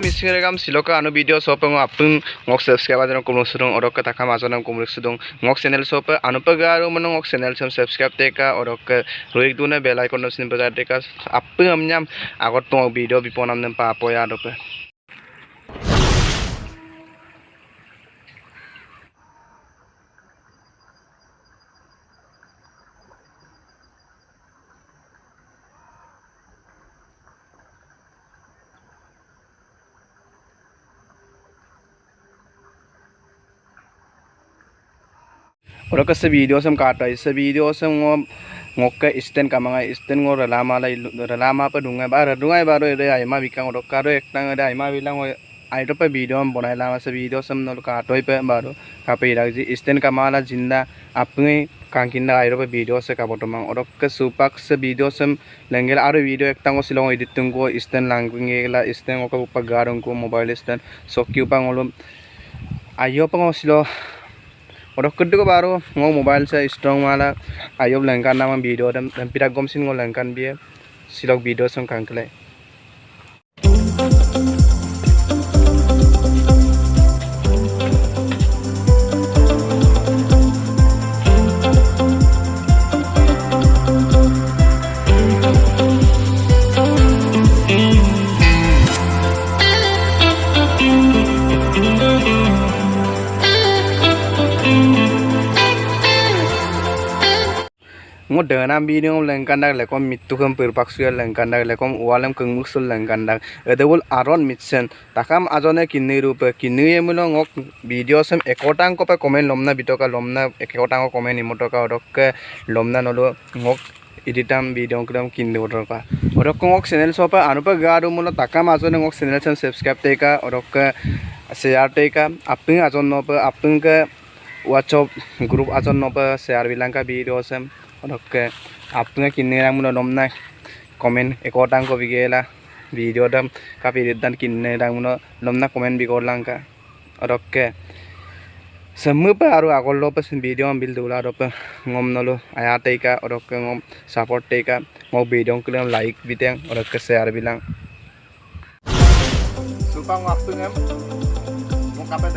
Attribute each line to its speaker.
Speaker 1: missing regam siloka anu video sope ngapung ngok subscribe aja ngok musudung orang ke takam aja ngok musudung ngok channel sope anu pegaru menung ngok channel sem subscribe deka orang ke ruik dulu nih bela ikon nusin pegar deka apung amnyam agot tuh video bipon amnem papa ya dope. Sam kata sa video sam ngo ngokke isten kamanga isten ngo ralama la ralama pa dunga ba dunga ba ro re ai ma bikang ro karo ekta re ai ma bilang ro pa video am bonai la sa video sam no ka toy pa ba ro ka pe ira ji isten kamala jinda apnge kangkinda ai ro pa video sa ka botomang oro ke supak video sam lengel aro video ekta ngo silong edit tungko isten langkunge la isten ngo ka pa garong ko ngo kedua baru ngau mobile saya strong malah. Ayo lengkan nama video dan dan pirak gomsin ngau lengkan biar silok video song kangkle. Ngo dana video lengkan dak lekom mitu kem perpak suya lengkan dak lekom walem keng musul lengkan dak edewul aron mitsen takam ajone kinni rupe kinni emulo ngok video sem ekotang ko pe komen lomna bitoka lomna ekotang ko komen imotoka odokke lomna nolo ngok editam video kram kinni odoka odok ngok channel sopa anupa garu mulo takam ajone ngok channel sem subscribe teka odokke share teka aping ajon no pe aping ke WhatsApp grup ajon no pe share bilangka video sem oke apnya kini yang muno nomna. Komen ekotang ko bigela video dam kapi dan kini yang muno nomna komen bigol langka oke semua pa aru agol lo pas video ambil dulu aro pa ngom nolo ayat eka oke ngom support mau video kalian like biteng oke share bilang supang waktu ngem mau kapan